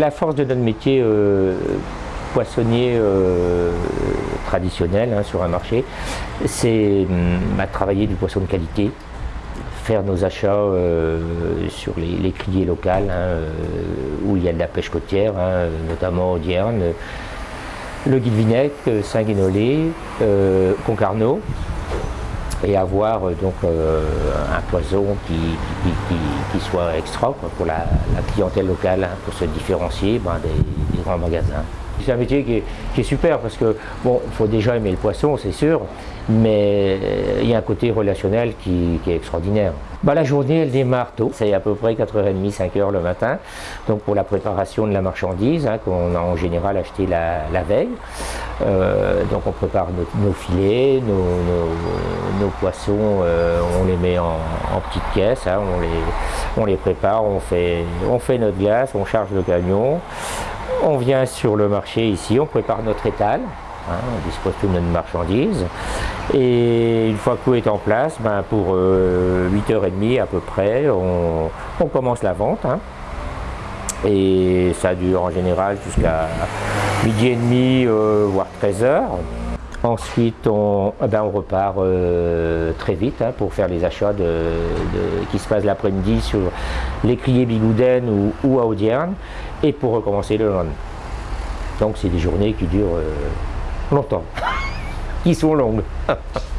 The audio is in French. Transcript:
La force de notre métier euh, poissonnier euh, traditionnel hein, sur un marché, c'est hum, bah, travailler du poisson de qualité, faire nos achats euh, sur les, criers locales hein, où il y a de la pêche côtière, hein, notamment Audierne, le Guilvinec, Saint-Guénolé, Concarneau et avoir euh, donc euh, un poison qui, soit extra pour la, clientèle locale, hein, pour se différencier ben, des, grands magasins. C'est un métier qui est, super parce que, bon, il faut déjà aimer le poisson, c'est sûr, mais il y a un côté relationnel qui, est extraordinaire. Bah, la journée, elle démarre tôt, c'est à peu près 4h30, 5h le matin, donc pour la préparation de la marchandise hein, qu'on a en général acheté la, veille. Euh, donc on prépare nos, filets, nos, poissons, euh, on les met en, petites caisses, hein, on, les, on les prépare, on fait, on fait notre glace, on charge le camion, on vient sur le marché ici, on prépare notre étal, hein, on dispose toute notre marchandise. Et une fois que tout est en place, ben pour 8h30 euh, à peu près, on, commence la vente. Hein. Et ça dure en général jusqu'à midi et demi, euh, voire 13h. Ensuite, on, eh ben, repart euh, très vite hein, pour faire les achats de, qui se passent l'après-midi sur l'écrier Bigouden ou, ou, Audierne et pour recommencer le lendemain. Donc c'est des journées qui durent euh, longtemps, qui sont longues.